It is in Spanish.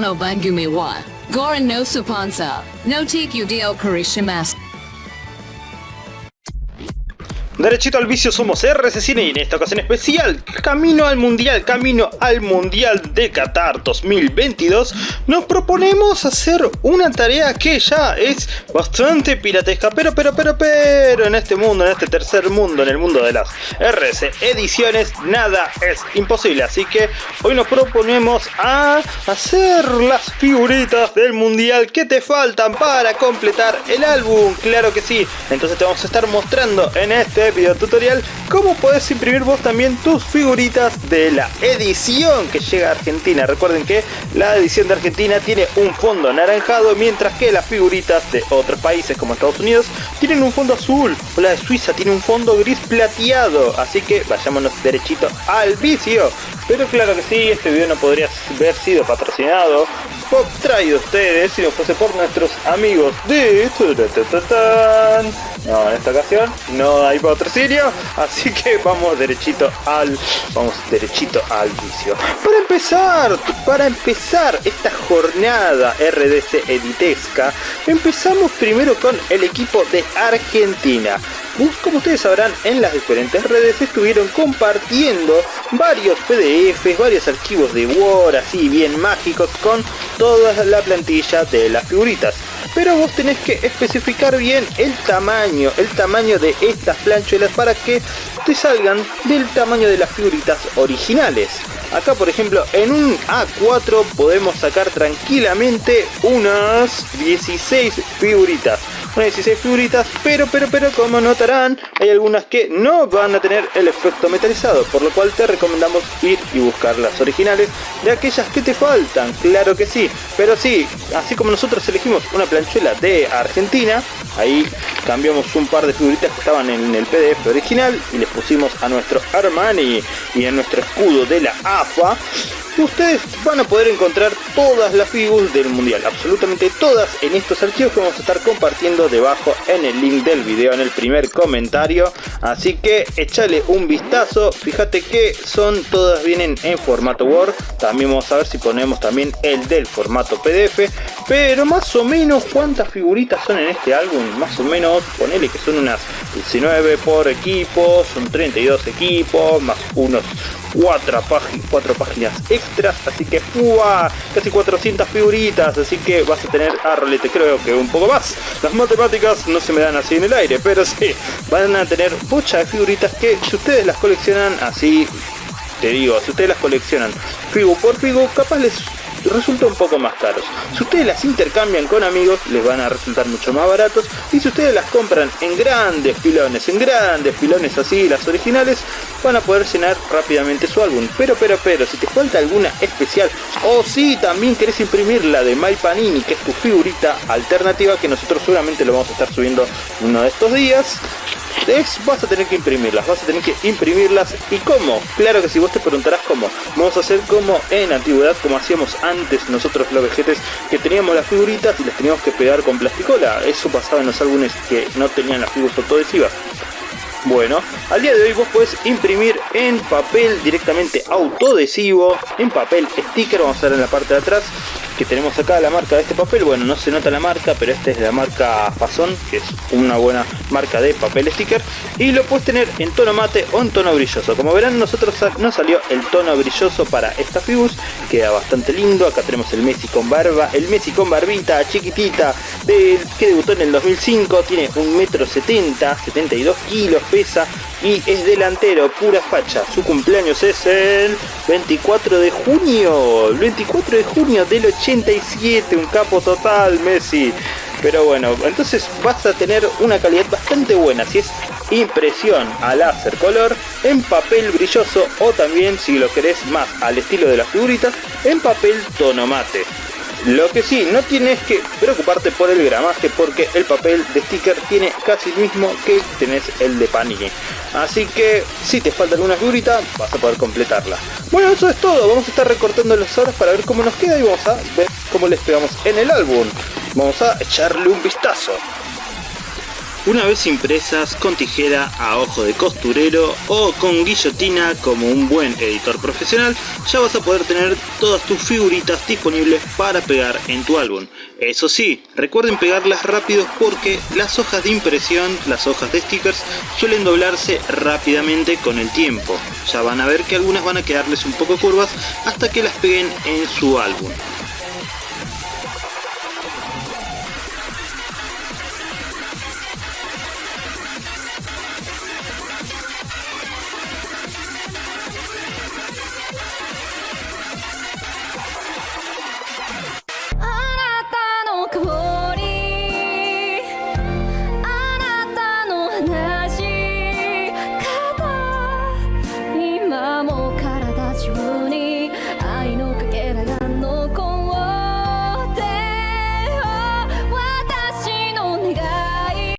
No Bangumi wa. Goran no Supansa. No Tiku Dio Karishimasu. Derechito al vicio somos RC Cine y en esta ocasión especial, camino al mundial, camino al mundial de Qatar 2022, nos proponemos hacer una tarea que ya es bastante piratesca, pero, pero, pero, pero, en este mundo, en este tercer mundo, en el mundo de las RC ediciones, nada es imposible, así que hoy nos proponemos a hacer las figuritas del mundial que te faltan para completar el álbum, claro que sí, entonces te vamos a estar mostrando en este video tutorial cómo puedes imprimir vos también tus figuritas de la edición que llega a Argentina. Recuerden que la edición de Argentina tiene un fondo anaranjado mientras que las figuritas de otros países como Estados Unidos tienen un fondo azul o la de Suiza tiene un fondo gris plateado. Así que vayámonos derechito al vicio. Pero claro que sí, este video no podría haber sido patrocinado traído a ustedes si no fuese por nuestros amigos de... No, en esta ocasión no hay patrocinio, así que vamos derechito al vamos derechito al vicio. Para empezar, para empezar esta jornada RDC editesca, empezamos primero con el equipo de Argentina. Como ustedes sabrán, en las diferentes redes estuvieron compartiendo varios PDFs, varios archivos de Word, así bien mágicos, con toda la plantilla de las figuritas pero vos tenés que especificar bien el tamaño, el tamaño de estas planchuelas para que te salgan del tamaño de las figuritas originales. Acá por ejemplo en un A4 podemos sacar tranquilamente unas 16 figuritas unas 16 figuritas, pero, pero, pero, como notarán, hay algunas que no van a tener el efecto metalizado, por lo cual te recomendamos ir y buscar las originales de aquellas que te faltan, claro que sí, pero sí, así como nosotros elegimos una planchuela de Argentina, ahí cambiamos un par de figuritas que estaban en el PDF original y les pusimos a nuestro Armani y a nuestro escudo de la AFA, ustedes van a poder encontrar todas las figuras del mundial, absolutamente todas en estos archivos que vamos a estar compartiendo debajo en el link del video, en el primer comentario. Así que échale un vistazo, fíjate que son todas vienen en formato Word, también vamos a ver si ponemos también el del formato PDF, pero más o menos cuántas figuritas son en este álbum, más o menos, ponele que son unas 19 por equipo, son 32 equipos, más unos 4, páginas extras, así que ¡fua! casi 400 figuritas, así que vas a tener a rolete, creo que un poco más. Las matemáticas no se me dan así en el aire, pero sí, van a tener muchas de figuritas que si ustedes las coleccionan así, te digo, si ustedes las coleccionan figu por figu, capaz les resulta un poco más caros. Si ustedes las intercambian con amigos, les van a resultar mucho más baratos. Y si ustedes las compran en grandes pilones, en grandes pilones así, las originales, van a poder llenar rápidamente su álbum. Pero, pero, pero, si te falta alguna especial, o si también querés imprimir la de My Panini, que es tu figurita alternativa, que nosotros seguramente lo vamos a estar subiendo uno de estos días, vas a tener que imprimirlas, vas a tener que imprimirlas. ¿Y cómo? Claro que si vos te preguntarás cómo. Vamos a hacer como en antigüedad, como hacíamos antes nosotros los vejetes, que teníamos las figuritas y las teníamos que pegar con plasticola. Eso pasaba en los álbumes que no tenían las figuras autoadhesivas. Bueno, al día de hoy vos podés imprimir en papel directamente autoadhesivo, en papel sticker, vamos a ver en la parte de atrás, que tenemos acá la marca de este papel, bueno no se nota la marca pero esta es la marca Fazón que es una buena marca de papel sticker. Y lo puedes tener en tono mate o en tono brilloso. Como verán nosotros nos salió el tono brilloso para esta figura queda bastante lindo, acá tenemos el Messi con barba, el Messi con barbita chiquitita del que debutó en el 2005, tiene un metro 70, 72 kilos pesa y es delantero, pura facha. Su cumpleaños es el 24 de junio, el 24 de junio del 87, un capo total Messi. Pero bueno, entonces vas a tener una calidad bastante buena si es impresión a láser color en papel brilloso o también si lo querés más al estilo de las figuritas en papel tono mate. Lo que sí, no tienes que preocuparte por el gramaje porque el papel de sticker tiene casi el mismo que tenés el de Panini. Así que si te falta alguna figurita, vas a poder completarla. Bueno, eso es todo. Vamos a estar recortando las horas para ver cómo nos queda y vamos a ver cómo les pegamos en el álbum. Vamos a echarle un vistazo. Una vez impresas con tijera a ojo de costurero o con guillotina como un buen editor profesional, ya vas a poder tener todas tus figuritas disponibles para pegar en tu álbum. Eso sí, recuerden pegarlas rápido porque las hojas de impresión, las hojas de stickers, suelen doblarse rápidamente con el tiempo. Ya van a ver que algunas van a quedarles un poco curvas hasta que las peguen en su álbum.